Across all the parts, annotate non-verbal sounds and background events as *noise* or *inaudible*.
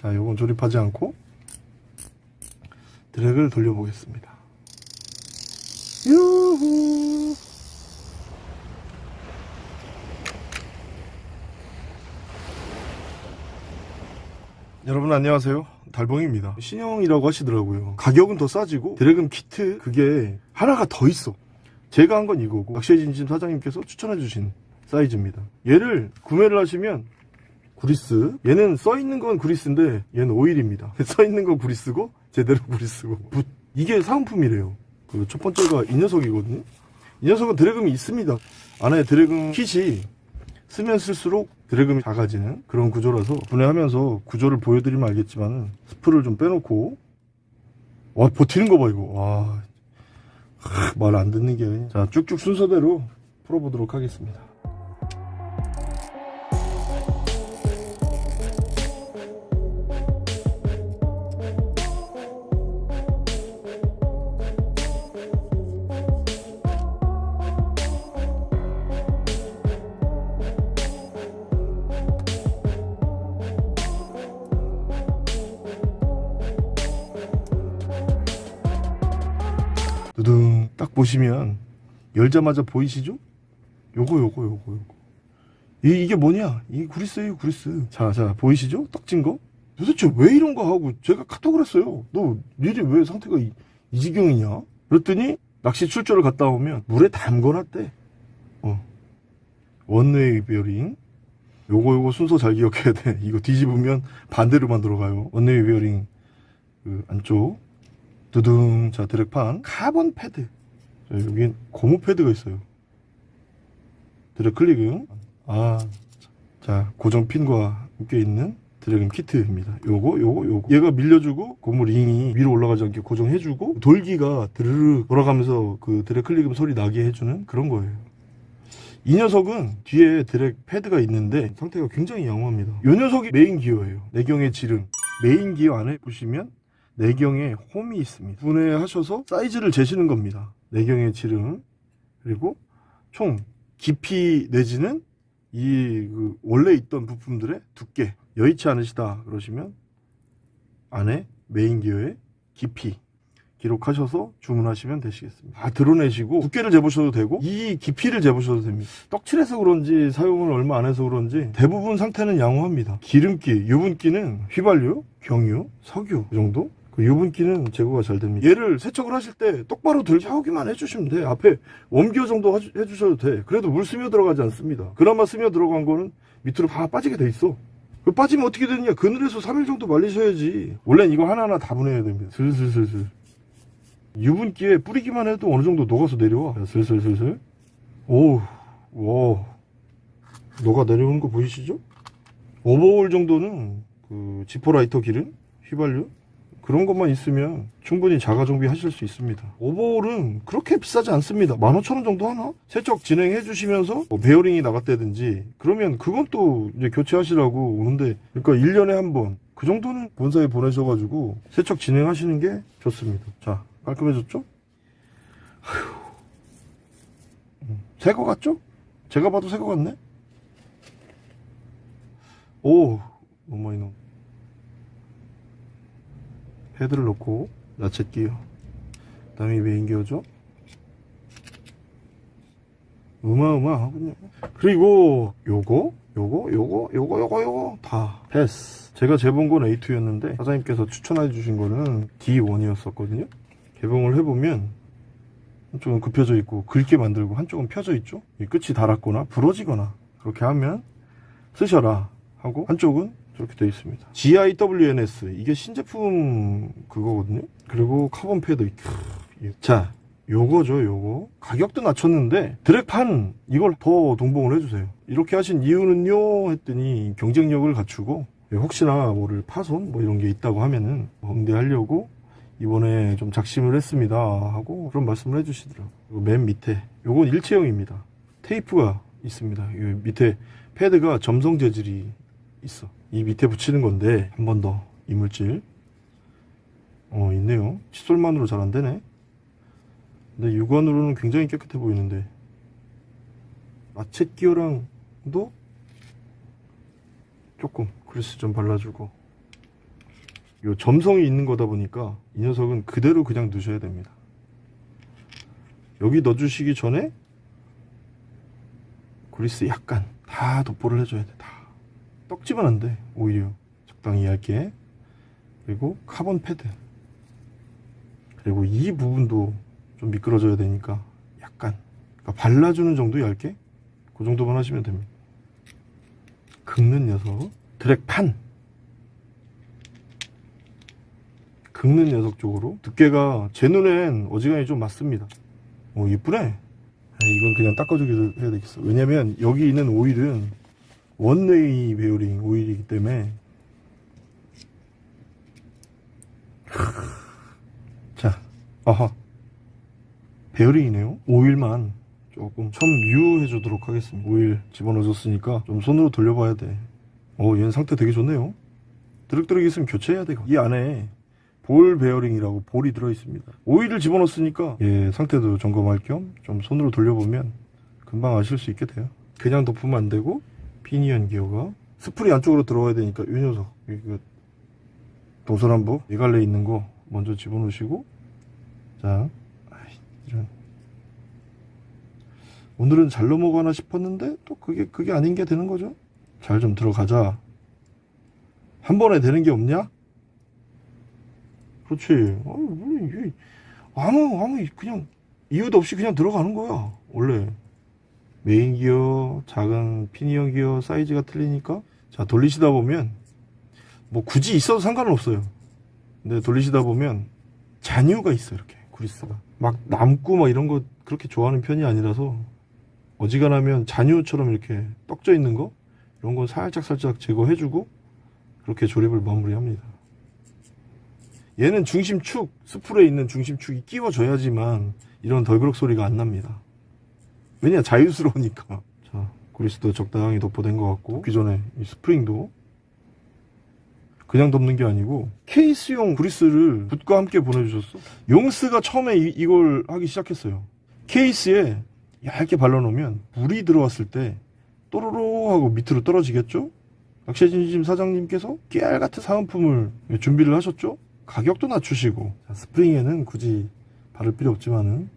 자 요건 조립하지 않고 드랙을 돌려보겠습니다. 유후 여러분 안녕하세요. 달봉입니다. 신형이라고 하시더라고요. 가격은 더 싸지고 드래곤 키트 그게 하나가 더 있어. 제가 한 건 이거고 낚시의 진심 사장님께서 추천해 주신 사이즈입니다. 얘를 구매를 하시면 구리스? 얘는 써있는 건 구리스인데 얘는 오일입니다. *laughs* 써있는 건 구리스고 제대로 구리스고. 붓. 이게 사은품이래요. 그 첫 번째가 이 녀석이거든요. 이 녀석은 drag음이 있습니다. 안에 drag음 킷이 쓰면 쓸수록 drag음이 작아지는 그런 구조라서 분해하면서 구조를 보여드리면 알겠지만 spool을 좀 빼놓고. 와 버티는 거 봐 이거. 와 말 안 듣는 게 자 쭉쭉 순서대로 풀어보도록 하겠습니다 보시면 열자마자 보이시죠? 요거 요거 요거 요거. 이, 이게 뭐냐? 이 구리스예요 구리스. 자자 보이시죠? 떡진 거? 도대체 왜 이런 거 하고 제가 카톡을 했어요? 너 니네 왜 상태가 이, 이 지경이냐? 그랬더니 낚시 출조를 갔다 오면 물에 담궈놨대. 어. one-way 베어링. 요거 요거 순서 잘 기억해야 돼. 이거 뒤집으면 반대로만 들어가요. one-way 베어링. 그 안쪽. 두둥. 자 drag판. 카본 패드 자, 여기 고무 패드가 있어요. 드랙 클릭은 아자 고정 핀과 함께 있는 drag음 키트입니다. 요거 요거 요거. 얘가 밀려주고 고무 링이 위로 올라가지 않게 고정해주고 돌기가 드르르 돌아가면서 그 드랙 클릭음 소리 나게 해주는 그런 거예요. 이 녀석은 뒤에 드랙 패드가 있는데 상태가 굉장히 양호합니다. 이 녀석이 메인 기어예요. 내경의 지름. 메인 기어 안에 보시면 내경에 홈이 있습니다. 분해하셔서 사이즈를 재시는 겁니다. 내경의 지름 그리고 총 깊이 내지는 이 그 원래 있던 부품들의 두께 여의치 않으시다 그러시면 안에 메인 기어의 깊이 기록하셔서 주문하시면 되시겠습니다. 다 드러내시고 두께를 재보셔도 되고 이 깊이를 재보셔도 됩니다. 떡칠해서 그런지 사용을 얼마 안 해서 그런지 대부분 상태는 양호합니다. 기름기, 유분기는 휘발유, 경유, 석유 이 정도 그 유분기는 제거가 잘 됩니다. 얘를 세척을 하실 때 똑바로 세우기만 해주시면 돼. 앞에 웜기어 정도 해주셔도 돼. 그래도 물 스며 들어가지 않습니다. 그나마 스며 들어간 거는 밑으로 다 빠지게 돼 있어. 그 빠지면 어떻게 되느냐? 그늘에서 3일 정도 말리셔야지. 원래는 이거 하나하나 다 분해야 됩니다. 슬슬슬슬. 유분기에 뿌리기만 해도 어느 정도 녹아서 내려와. 자, 슬슬슬슬. 오우, 와. 녹아 내려오는 거 보이시죠? 오버홀 정도는 그 지포라이터 기름, 휘발유, 그런 것만 있으면 충분히 자가 정비 하실 수 있습니다. 오버홀은 그렇게 비싸지 않습니다. 15,000원 정도 하나? 세척 진행해 주시면서 뭐 베어링이 나갔다든지 그러면 그건 또 이제 교체하시라고 오는데 그러니까 1년에 한 번 그 정도는 본사에 보내셔가지고 세척 진행하시는 게 좋습니다. 자 깔끔해졌죠? 새 거 같죠? 제가 봐도 새 거 같네? 오 너무 이놈 헤드를 놓고 나쳇 기어 그 다음에 메인 기어죠? 어마어마하군요. 그리고 요거 요거 요거 요거 요거 요거 다 패스. 제가 재본 건 A2였는데 사장님께서 추천해 주신 거는 D1이었었거든요. 개봉을 해보면 한쪽은 굽혀져 있고 긁게 만들고 한쪽은 펴져 있죠? 이 끝이 닳았거나 부러지거나 그렇게 하면 쓰셔라 하고 한쪽은 저렇게 되어 있습니다. GIWNS 이게 신제품 그거거든요. 그리고 카본 패드 크, 자 요거죠 요거. 가격도 낮췄는데 drag판 이걸 더 동봉을 해주세요. 이렇게 하신 이유는요 했더니 경쟁력을 갖추고 혹시나 뭐를 파손 뭐 이런 게 있다고 하면은 응대하려고 이번에 좀 작심을 했습니다 하고 그런 말씀을 해주시더라고요. 맨 밑에 요건 일체형입니다. 테이프가 있습니다. 이 밑에 패드가 점성 재질이 있어 이 밑에 붙이는 건데 한 번 더 이물질 어 있네요 칫솔만으로 잘 안되네 근데 육안으로는 굉장히 깨끗해 보이는데 마쳇 기어랑도 조금 그리스 좀 발라주고 요 점성이 있는 거다 보니까 이 녀석은 그대로 그냥 넣으셔야 됩니다. 여기 넣어주시기 전에 그리스 약간 다 도포를 해줘야 돼. 다. 떡지면 안 돼. 오히려 적당히 얇게. 그리고 카본 패드. 그리고 이 부분도 좀 미끄러져야 되니까 약간 그러니까 발라주는 정도 얇게 그 정도만 하시면 됩니다. 긁는 녀석 drag판 긁는 녀석 쪽으로 두께가 제 눈엔 어지간히 좀 맞습니다. 오 이쁘네. 아, 이건 그냥 닦아주기도 해야 되겠어. 왜냐면 여기 있는 오일은 one-way 베어링 오일이기 때문에 자, 아하 베어링이네요. 오일만 조금 첨유해 주도록 하겠습니다. 오일 집어넣어줬으니까 좀 손으로 돌려봐야 돼. 오, 얘는 상태 되게 좋네요. 드륵드륵 있으면 교체해야 되고 이 안에 볼 베어링이라고 볼이 들어있습니다. 오일을 집어넣었으니까 얘 상태도 점검할 겸 좀 손으로 돌려보면 금방 아실 수 있게 돼요. 그냥 덮으면 안 되고 피니언 기어가 스프링 안쪽으로 들어가야 되니까 이 녀석 이거 동서남북 네 갈래 있는 거 먼저 집어넣으시고 자 이런 오늘은 잘 넘어가나 싶었는데 또 그게 그게 아닌 게 되는 거죠. 잘 좀 들어가자. 한 번에 되는 게 없냐? 그렇지. 물론 이게 아무 아무 그냥 이유도 없이 그냥 들어가는 거야. 원래 메인 기어, 작은 피니언 기어 사이즈가 틀리니까 자 돌리시다 보면 뭐 굳이 있어도 상관은 없어요. 근데 돌리시다 보면 잔유가 있어 이렇게 그리스가 막 남고 막 이런 거 그렇게 좋아하는 편이 아니라서 어지간하면 잔유처럼 이렇게 떡져 있는 거 이런 거 살짝 살짝 제거해주고 그렇게 조립을 마무리합니다. 얘는 중심축 스풀에 있는 중심축이 끼워져야지만 이런 덜그럭 소리가 안 납니다. 왜냐 자유스러우니까. 자 그리스도 적당히 덮어된 것 같고 그 전에 이 스프링도 그냥 덮는 게 아니고 케이스용 그리스를 붓과 함께 보내주셨어. 용스가 처음에 이, 걸 하기 시작했어요. 케이스에 얇게 발라놓으면 물이 들어왔을 때 또로로 하고 밑으로 떨어지겠죠? 낚시진심 사장님께서 깨알같은 사은품을 준비를 하셨죠? 가격도 낮추시고 자, 스프링에는 굳이 바를 필요 없지만은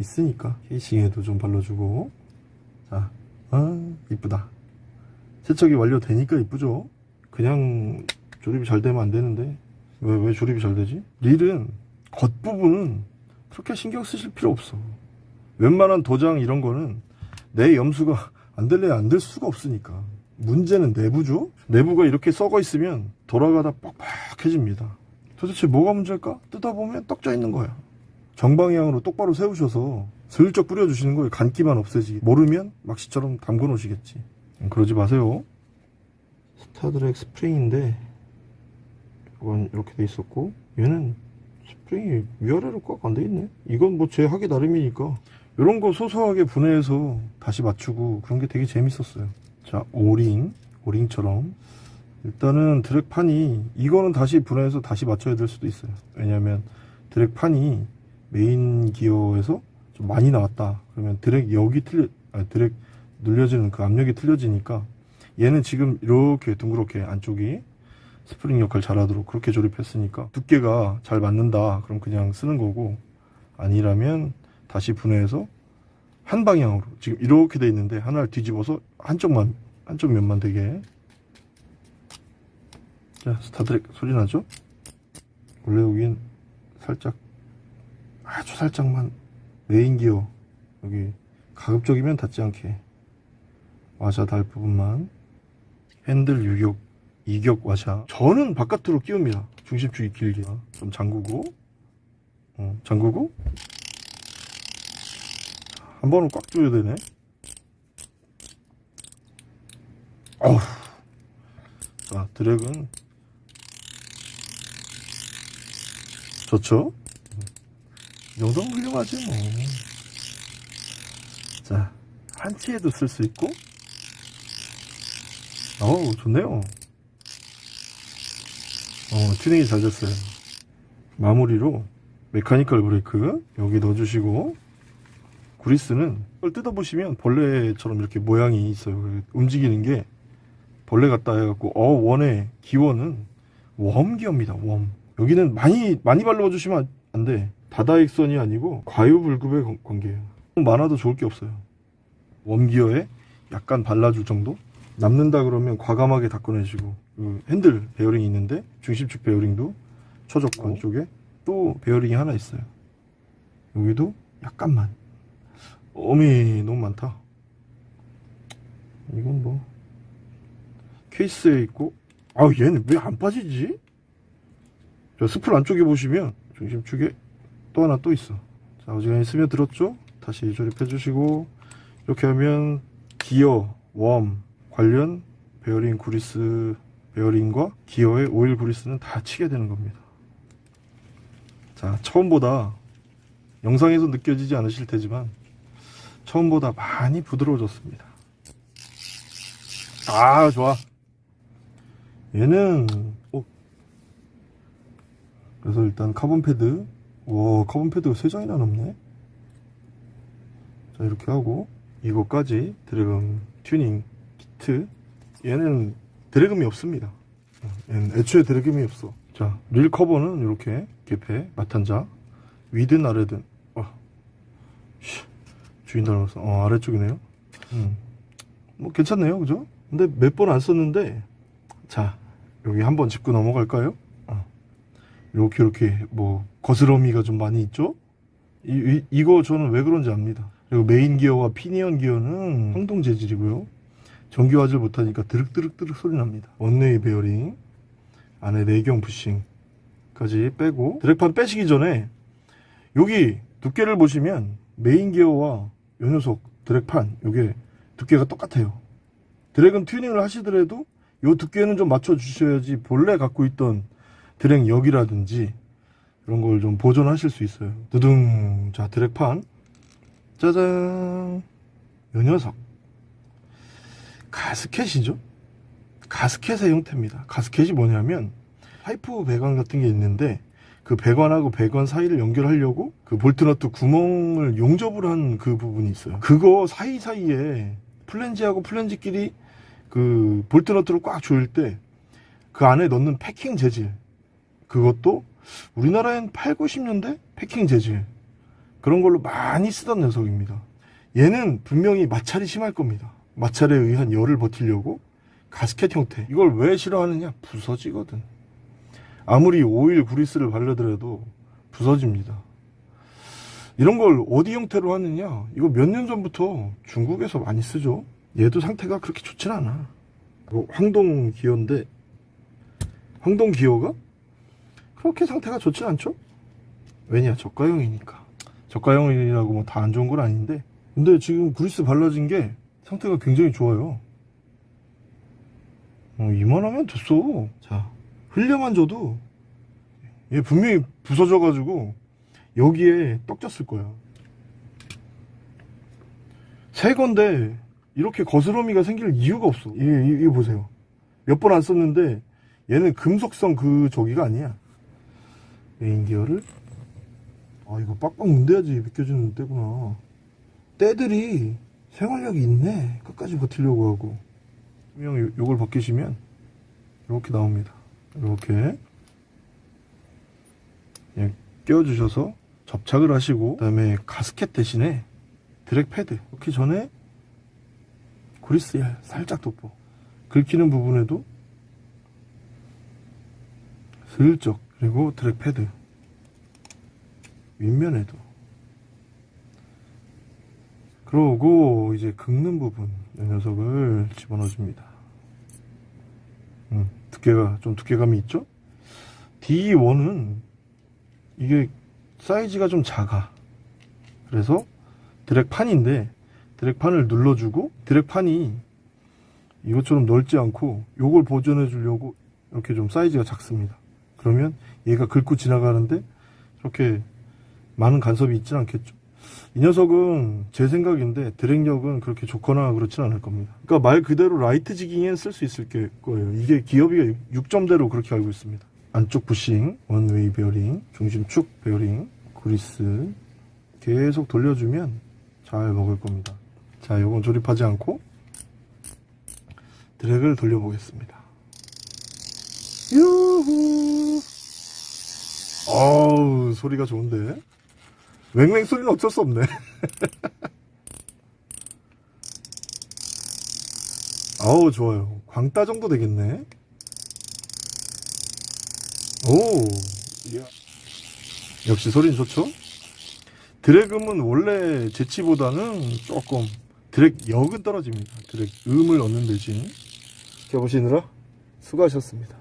있으니까 케이싱에도 좀 발라주고. 자, 아 이쁘다. 세척이 완료되니까 이쁘죠? 그냥 조립이 잘 되면 안 되는데. 왜, 왜 조립이 잘 되지? 릴은 겉부분은 그렇게 신경 쓰실 필요 없어. 웬만한 도장 이런 거는 내 염수가 안 될래 안될 수가 없으니까. 문제는 내부죠? 내부가 이렇게 썩어 있으면 돌아가다 뻑뻑해집니다. 도대체 뭐가 문제일까? 뜯어보면 떡져 있는 거야 정방향으로 똑바로 세우셔서 슬쩍 뿌려주시는 거예요. 간기만 없애지. 모르면 막시처럼 담궈 놓으시겠지. 그러지 마세요. star drag 스프링인데 이건 이렇게 돼 있었고 얘는 스프링이 위아래로 꽉 안 돼 있네. 이건 뭐 제 하기 나름이니까. 이런 거 소소하게 분해해서 다시 맞추고 그런 게 되게 재밌었어요. 자 오링 오링처럼. 일단은 drag판이 이거는 다시 분해해서 다시 맞춰야 될 수도 있어요. 왜냐면 drag판이 메인 기어에서 좀 많이 나왔다. 그러면 드랙 여기 틀려 아니 드랙 눌려지는 그 압력이 틀려지니까 얘는 지금 이렇게 둥그렇게 안쪽이 스프링 역할 잘하도록 그렇게 조립했으니까 두께가 잘 맞는다. 그럼 그냥 쓰는 거고 아니라면 다시 분해해서 한 방향으로 지금 이렇게 돼 있는데 하나를 뒤집어서 한쪽만 한쪽 면만 되게. 자 스타드랙 소리 나죠? 원래 여긴 살짝 아주 살짝만 메인 기어. 여기 가급적이면 닿지 않게 와샤 달 부분만. 핸들 유격 이격 와샤. 저는 바깥으로 끼웁니다. 중심축이 길게. 좀 잠그고. 어, 잠그고. 한 번은 꽉 조여야 되네. 어우. 자 드랙은 좋죠? 이 정도면 훌륭하지 뭐 자 한치에도 쓸 수 있고 어우 좋네요 어 튜닝이 잘 됐어요 마무리로 mechanical 브레이크 여기 넣어주시고 구리스는 이걸 뜯어보시면 벌레처럼 이렇게 모양이 있어요 움직이는 게 벌레 같다 해갖고 어 웜의 기원은 웜 기어입니다. 웜. 여기는 많이 많이 발라주시면 안 돼. 다다익선이 아니고 과유불급의 관- 관계예요. 많아도 좋을 게 없어요. 웜 기어에 약간 발라줄 정도? 남는다 그러면 과감하게 닦아내시고 그 핸들 베어링이 있는데 중심축 베어링도 초적권 쪽에 또 베어링이 하나 있어요. 여기도 약간만. 어미 너무 많다. 이건 뭐 케이스에 있고 아 얘는 왜 안 빠지지? 저 스풀 안쪽에 보시면 중심축에 또 하나 또 있어. 자 어지간히 스며들었죠? 다시 조립해 주시고 이렇게 하면 기어, 웜 관련 베어링 구리스 베어링과 기어의 오일 구리스는 다 치게 되는 겁니다. 자 처음보다 영상에서 느껴지지 않으실 테지만 처음보다 많이 부드러워졌습니다. 아 좋아. 얘는 어. 그래서 일단 카본 패드 와 카본 패드가 3장이나 넘네 자 이렇게 하고 이거까지 drag음 튜닝 키트 얘는 drag음이 없습니다 어, 얘는 애초에 drag음이 없어 자 릴 커버는 이렇게 개폐 마탄자 위든 아래든 어. 씨, 주인 닮았어 어 아래쪽이네요 음. 뭐 괜찮네요 그죠 근데 몇 번 안 썼는데 자 여기 한번 짚고 넘어갈까요 어. 이렇게 이렇게 뭐 거스러미가 좀 많이 있죠? 이, 이, 이거 저는 왜 그런지 압니다. 그리고 메인 기어와 피니언 기어는 황동 재질이고요. 전기화질 못하니까 드륵드륵드륵 소리 납니다. one-way 베어링 안에 내경 부싱까지 빼고 drag판 빼시기 전에 여기 두께를 보시면 메인 기어와 요 녀석 drag판 요게 두께가 똑같아요. 드랙은 튜닝을 하시더라도 요 두께는 좀 맞춰 주셔야지 본래 갖고 있던 드랙 역이라든지 이런 걸 좀 보존하실 수 있어요. 두둥 자 드랙판. 짜잔. 요 녀석. 가스켓이죠? 가스켓의 형태입니다. 가스켓이 뭐냐면 파이프 배관 같은 게 있는데 그 배관하고 배관 사이를 연결하려고 그 볼트너트 구멍을 용접을 한 그 부분이 있어요. 그거 사이사이에 플랜지하고 플랜지끼리 그 볼트너트를 꽉 조일 때 그 안에 넣는 패킹 재질 그것도 우리나라엔 8, 90년대 패킹 재질 그런 걸로 많이 쓰던 녀석입니다. 얘는 분명히 마찰이 심할 겁니다. 마찰에 의한 열을 버티려고 가스켓 형태. 이걸 왜 싫어하느냐? 부서지거든. 아무리 오일 구리스를 바르더라도 부서집니다. 이런 걸 어디 형태로 하느냐? 이거 몇 년 전부터 중국에서 많이 쓰죠. 얘도 상태가 그렇게 좋진 않아. 이거 황동 기어인데 황동 기어가 그렇게 상태가 좋진 않죠? 왜냐 저가형이니까. 저가형이라고 뭐 다 안 좋은 건 아닌데. 근데 지금 구리스 발라진 게 상태가 굉장히 좋아요. 어, 이만하면 됐어. 자. 흘려만 줘도 얘 분명히 부서져 가지고 여기에 떡졌을 거야. 새 건데 이렇게 거스러미가 생길 이유가 없어. 이, 이, 이거 보세요. 몇 번 안 썼는데 얘는 금속성 그 저기가 아니야 메인 기어를? 아 이거 빡빡 문대야지. 벗겨지는 때구나. 때들이 생활력이 있네. 끝까지 버티려고 하고. 분명 요- 요걸 벗기시면 이렇게 나옵니다. 이렇게. 그냥 끼워주셔서 접착을 하시고 그 다음에 가스켓 대신에 드랙 패드. 넣기 전에 그리스 살짝 돋보. 긁히는 부분에도 슬쩍 그리고 드랙 패드. 윗면에도. 그러고 이제 긁는 부분 이 녀석을 집어넣어 줍니다. 음, 두께가 좀 두께감이 있죠? D1은 이게 사이즈가 좀 작아. 그래서 드랙판인데 드랙판을 눌러주고 드랙판이 이것처럼 넓지 않고 요걸 보존해 주려고 이렇게 좀 사이즈가 작습니다 그러면 얘가 긁고 지나가는데 이렇게 많은 간섭이 있진 않겠죠. 이 녀석은 제 생각인데 drag력은 그렇게 좋거나 그렇진 않을 겁니다. 그러니까 말 그대로 light jigging에 쓸수 있을 게- 거예요. 이게 기어비가 6점대로 그렇게 알고 있습니다. 안쪽 부싱, one-way 베어링, 중심축 베어링, 그리스 계속 돌려주면 잘 먹을 겁니다. 자 요건 조립하지 않고 drag를 돌려보겠습니다. 유후. 소리가 좋은데. 웽웽 소리는 어쩔 수 없네. *laughs* 아우, 좋아요. 광따 정도 되겠네. 오, 이야. 역시 소리는 좋죠? 드래그은 원래 재치보다는 조금 드랙 역은 떨어집니다. 드랙 음을 얻는 대신. 지켜보시느라 수고하셨습니다.